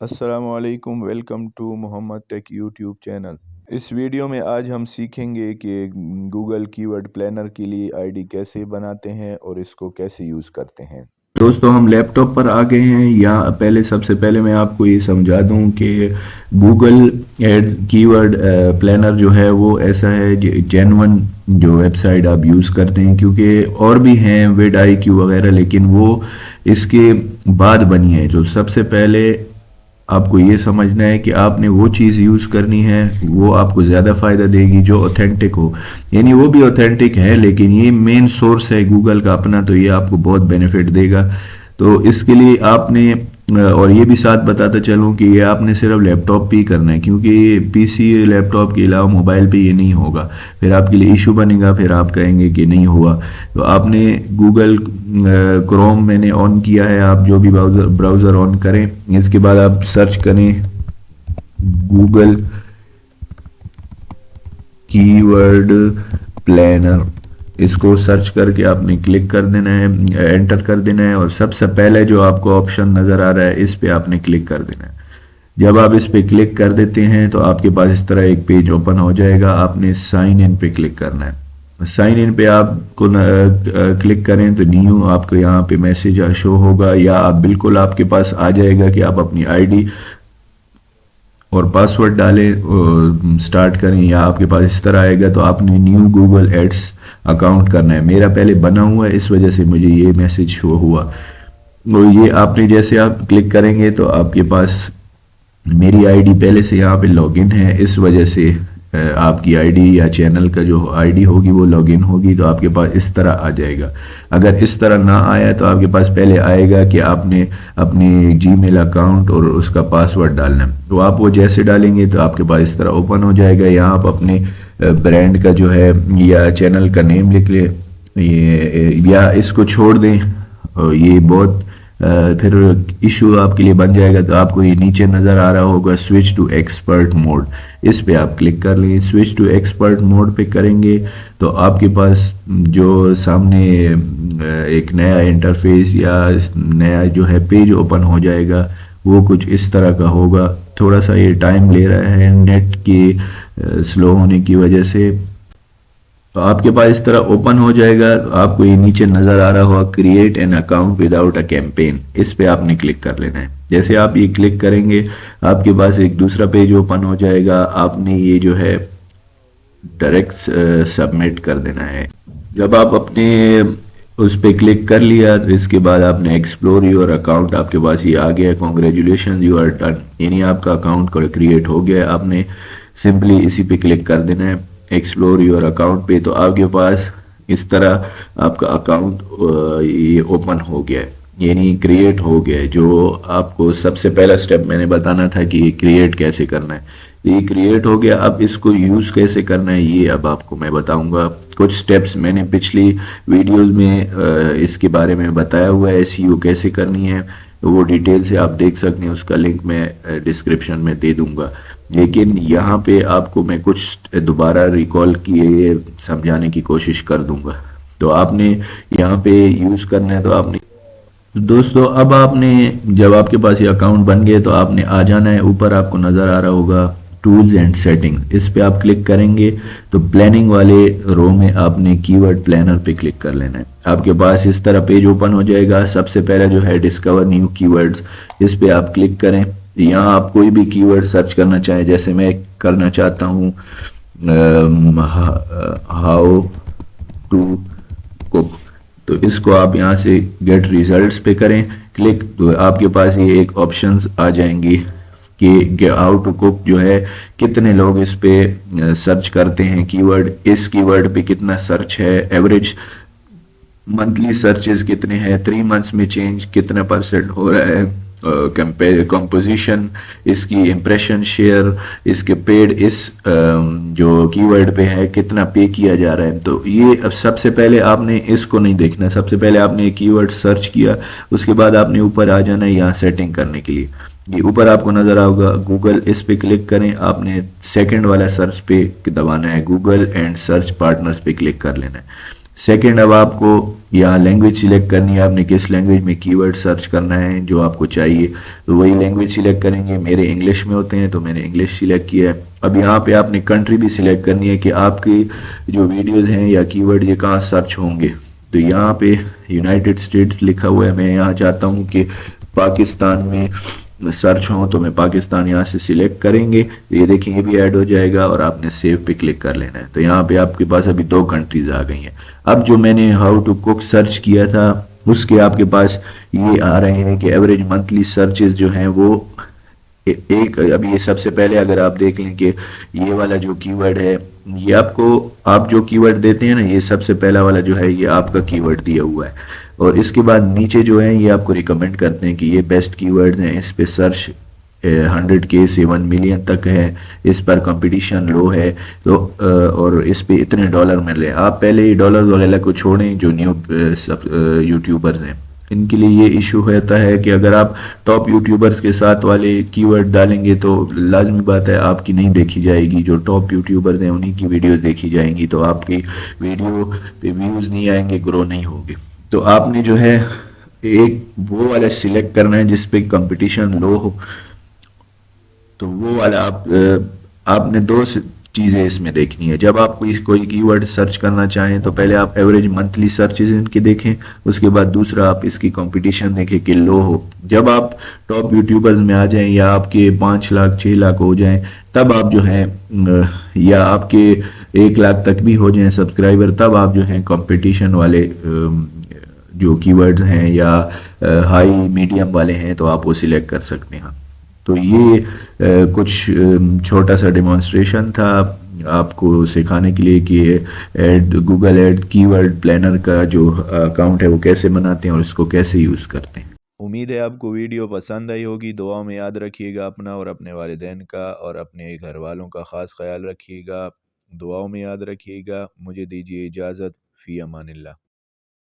السلام علیکم، welcome to Muhammad tech YouTube channel. Us video میں آج ہم سیکھیں گے کہ گوگل کی ورڈ پلینر کے لیے آئی ڈی کیسے بناتے ہیں اور اس کو کیسے یوز کرتے ہیں۔ دوستو، ہم لیپ ٹاپ پر آ گئے ہیں، یا پہلے، سب سے پہلے میں آپ کو یہ سمجھا دوں کہ Google ad keyword planner جو ہے وہ ایسا ہے جی، جینون جو ویب سائٹ آپ یوز کرتے ہیں، کیونکہ اور بھی ہیں، ویڈ آئی کیو وغیرہ، لیکن وہ اس کے بعد بنی ہے جو سب سے پہلے آپ کو یہ سمجھنا ہے کہ آپ نے وہ چیز یوز کرنی ہے، وہ آپ کو زیادہ فائدہ دے گی جو اوتھینٹک ہو۔ یعنی وہ بھی اوتھینٹک ہے، لیکن یہ مین سورس ہے گوگل کا اپنا، تو یہ آپ کو بہت بینیفٹ دے گا۔ تو اس کے لیے آپ نے اور یہ بھی ساتھ بتاتا چلوں کہ یہ آپ نے صرف لیپ ٹاپ پہ ہی کرنا ہے، کیونکہ پی سی لیپ ٹاپ کے علاوہ موبائل پہ یہ نہیں ہوگا۔ پھر آپ کے لیے ایشو بنے گا، پھر آپ کہیں گے کہ نہیں ہوا۔ تو آپ نے گوگل کروم میں نے آن کیا ہے، آپ جو بھی براؤزر آن کریں۔ اس کے بعد آپ سرچ کریں گوگل کی ورڈ پلینر اس کو سرچ کر کے آپ نے کلک کر دینا ہے انٹر کر دینا ہے اور سب سے پہلے جو آپ کو آپشن نظر آ رہا ہے، اس پہ آپ نے کلک کر دینا ہے۔ جب آپ اس پہ کلک کر دیتے ہیں تو آپ کے پاس اس طرح ایک پیج اوپن ہو جائے گا، آپ نے سائن ان پہ کلک کرنا ہے۔ سائن ان پہ آپ کو کلک کریں تو نیو آپ کو یہاں پہ میسیج شو ہوگا یا آپ بالکل آپ کے پاس آ جائے گا کہ آپ اپنی آئی ڈی اور پاسورڈ ڈالیں سٹارٹ کریں یا آپ کے پاس اس طرح آئے گا تو آپ نے نیو گوگل ایڈس اکاؤنٹ کرنا ہے۔ میرا پہلے بنا ہوا ہے، اس وجہ سے مجھے یہ میسج شو ہوا۔ یہ آپ نے جیسے آپ کلک کریں گے تو آپ کے پاس میری آئی ڈی پہلے سے یہاں پہ لاگ ان ہے۔ اس وجہ سے آپ کی آئی ڈی یا چینل کا جو آئی ڈی ہوگی، وہ لاگ ان ہوگی تو آپ کے پاس اس طرح آ جائے گا۔ اگر اس طرح نہ آیا تو آپ کے پاس پہلے آئے گا کہ آپ نے اپنے جی میل اکاؤنٹ اور اس کا پاسورڈ ڈالنا ہے۔ تو آپ وہ جیسے ڈالیں گے تو آپ کے پاس اس طرح اوپن ہو جائے گا۔ یہاں آپ اپنے برانڈ کا جو ہے، یا چینل کا نیم لکھ لیں۔ یا اس کو چھوڑ دیں۔ یہ بہت پھر ایشو آپ کے لیے بن جائے گا تو آپ کو یہ نیچے نظر آ رہا ہوگا سوئچ ٹو ایکسپرٹ موڈ اس پہ آپ کلک کر لیں سوئچ ٹو ایکسپرٹ موڈ پہ کریں گے تو آپ کے پاس جو سامنے ایک نیا انٹرفیس یا نیا جو ہے پیج اوپن ہو جائے گا، وہ کچھ اس طرح کا ہوگا۔ تھوڑا سا یہ ٹائم لے رہا ہے نیٹ کی سلو ہونے کی وجہ سے۔ تو آپ کے پاس اس طرح اوپن ہو جائے گا تو آپ کو یہ نیچے نظر آ رہا ہوا create an account without a campaign اس پہ آپ نے کلک کر لینا ہے. جیسے آپ یہ کلک کریں گے، آپ کے پاس ایک دوسرا پیج اوپن ہو جائے گا، آپ نے یہ جو ہے ڈائریکٹ سبمٹ uh, کر دینا ہے. جب آپ اپنے اس پہ کلک کر لیا، تو اس کے بعد آپ نے ایکسپلور یور اکاؤنٹ آپ کے پاس یہ آ گیا کانگریچولیشن یو آر ڈن یعنی آپ کا اکاؤنٹ کریٹ ہو گیا. آپ نے سمپلی اسی پہ کلک کر دینا ہے. ایکسپلور یور اکاؤنٹ پہ، تو آپ کے پاس اس طرح آپ کا اکاؤنٹ یہ اوپن ہو گیا ہے۔ یعنی کریٹ ہو گیا ہے، جو آپ کو سب سے پہلا سٹیپ میں نے بتانا تھا کہ یہ کریٹ کیسے کرنا ہے۔ یہ کریٹ ہو گیا، اب اس کو یوز کیسے کرنا ہے، یہ اب آپ کو میں بتاؤں گا۔ کچھ سٹیپس میں نے پچھلی ویڈیوز میں اس کے بارے میں بتایا ہوا ہے سی او کیسے کرنی ہے، وہ ڈیٹیل سے آپ دیکھ سکتے ہیں، اس کا لنک میں ڈسکرپشن میں دے دوں گا۔ لیکن یہاں پہ آپ کو میں کچھ دوبارہ ریکال کیے سمجھانے کی کوشش کر دوں گا۔ تو آپ نے یہاں پہ یوز کرنا ہے تو آپ نے دوستو، اب آپ نے جب آپ کے پاس یہ اکاؤنٹ بن گئے تو آپ نے آ جانا ہے۔ اوپر آپ کو نظر آ رہا ہوگا ٹولز اینڈ سیٹنگ اس پہ آپ کلک کریں گے تو پلاننگ والے رو میں آپ نے کی ورڈ پلانر پہ کلک کر لینا ہے۔ آپ کے پاس اس طرح پیج اوپن ہو جائے گا۔ سب سے پہلے جو ہے ڈسکور نیو کی ورڈز اس پہ آپ کلک کریں۔ یہاں آپ کوئی بھی کی ورڈ سرچ کرنا چاہیں، جیسے میں کرنا چاہتا ہوں ہاؤ ٹو کوک تو اس کو آپ یہاں سے گیٹ ریزلٹس پہ کریں، کلک، تو آپ کے پاس یہ ایک آپشنز آ جائیں گی کہ ہاؤ ٹو کوک جو ہے، کتنے لوگ اس پہ سرچ کرتے ہیں کی ورڈ اس کی ورڈ پہ کتنا سرچ ہے ایوریج منتھلی سرچز کتنے ہیں تھری منتھس میں چینج کتنا پرسنٹ ہو رہا ہے Uh, کمپوزیشن اس کی امپریشن شیئر اس کے پیڈ اس um, جو کی ورڈ پہ ہے، کتنا پے کیا جا رہا ہے. تو یہ اب سب سے پہلے آپ نے اس کو نہیں دیکھنا. سب سے پہلے آپ نے کی ورڈ سرچ کیا. اس کے بعد آپ نے اوپر آ جانا ہے یہاں سیٹنگ کرنے کے لیے. یہ اوپر آپ کو نظر آؤگا. گوگل اس پہ کلک کریں. آپ نے سیکنڈ والا سرچ پہ دبانا ہے. گوگل اینڈ سرچ پارٹنرز پہ کلک کر لینا ہے. سیکنڈ اب آپ کو یہاں لینگویج سلیکٹ کرنی ہے، آپ نے کس لینگویج میں کی ورڈ سرچ کرنا ہے، جو آپ کو چاہیے، تو وہی لینگویج سلیکٹ کریں گے۔ میرے انگلش میں ہوتے ہیں، تو میں نے انگلش سلیکٹ کیا ہے۔ اب یہاں پہ آپ نے کنٹری بھی سلیکٹ کرنی ہے کہ آپ کی جو ویڈیوز ہیں یا کی ورڈ یہ کہاں سرچ ہوں گے۔ تو یہاں پہ یونائٹڈ اسٹیٹس لکھا ہوا ہے۔ میں یہاں چاہتا ہوں کہ پاکستان میں سرچ ہوں تو میں پاکستان یہاں سے سلیکٹ کریں گے۔ یہ دیکھیں، یہ بھی ایڈ ہو جائے گا اور آپ نے سیو پہ کلک کر لینا ہے۔ تو یہاں پہ آپ کے پاس ابھی دو کنٹریز آ گئی ہیں۔ اب جو میں نے ہاؤ ٹو کوک سرچ کیا تھا، اس کے آپ کے پاس یہ آ رہے ہیں کہ ایوریج منتھلی سرچز جو ہیں وہ ایک اب یہ سب سے پہلے اگر آپ دیکھ لیں کہ یہ والا جو کی ورڈ ہے، یہ آپ کو، آپ جو کی ورڈ دیتے ہیں نا، یہ سب سے پہلا والا جو ہے، یہ آپ کا کی ورڈ دیا ہوا ہے۔ اور اس کے بعد نیچے جو ہیں، یہ آپ کو ریکمنڈ کرتے ہیں کہ یہ بیسٹ کی ورڈ ہیں۔ اس پہ سرچ ہنڈریڈ کے سے ون ملین تک ہے۔ اس پر کمپٹیشن لو ہے۔ تو اور اس پہ اتنے ڈالر مل رہے ہیں۔ آپ پہلے یہ ڈالر وغیرہ کو چھوڑیں، جو نیو یوٹیوبرز ہیں۔ ان کے لیے یہ ایشو ہوتا ہے کہ اگر آپ ٹاپ یوٹیوبرز کے ساتھ والے کی ورڈ ڈالیں گے تو لازمی بات ہے، آپ کی نہیں دیکھی جائے گی۔ جو ٹاپ یوٹیوبرز ہیں، انہی کی ویڈیوز دیکھی جائیں گی۔ تو آپ کی ویڈیو پہ ویوز نہیں آئیں گے گرو نہیں ہوگی تو آپ نے جو ہے ایک وہ والا سلیکٹ کرنا ہے جس پہ کمپٹیشن لو ہو۔ تو وہ والا آپ آپ نے دو چیزیں اس میں دیکھنی ہے جب آپ کوئی کوئی کی ورڈ سرچ کرنا چاہیں تو پہلے آپ ایوریج منتھلی سرچز ان کے دیکھیں۔ اس کے بعد دوسرا آپ اس کی کمپٹیشن دیکھیں کہ لو ہو۔ جب آپ ٹاپ یوٹیوبرز میں آ جائیں یا آپ کے پانچ لاکھ، چھ لاکھ ہو جائیں، تب آپ جو ہیں، یا آپ کے ایک لاکھ تک بھی ہو جائیں سبسکرائبر، تب آپ جو ہیں کمپٹیشن والے جو کی ورڈز ہیں یا ہائی میڈیم والے ہیں تو آپ وہ سلیکٹ کر سکتے ہیں۔ تو یہ کچھ چھوٹا سا ڈیمانسٹریشن تھا آپ کو سکھانے کے لیے کہ ad Google ad keyword planner کا جو اکاؤنٹ ہے وہ کیسے بناتے ہیں اور اس کو کیسے یوز کرتے ہیں۔ امید ہے آپ کو ویڈیو پسند آئی ہوگی۔ دعاؤں میں یاد رکھیے گا اپنا اور اپنے والدین کا اور اپنے گھر والوں کا خاص خیال رکھیے گا۔ دعاؤں میں یاد رکھیے گا۔ مجھے دیجیے اجازت۔ فی امان اللہ۔